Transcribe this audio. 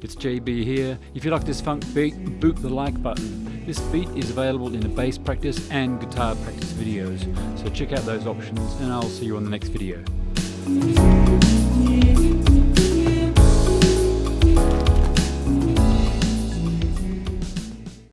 It's JB here. If you like this funk beat, boot the like button. This beat is available in the bass practice and guitar practice videos, so check out those options and I'll see you on the next video.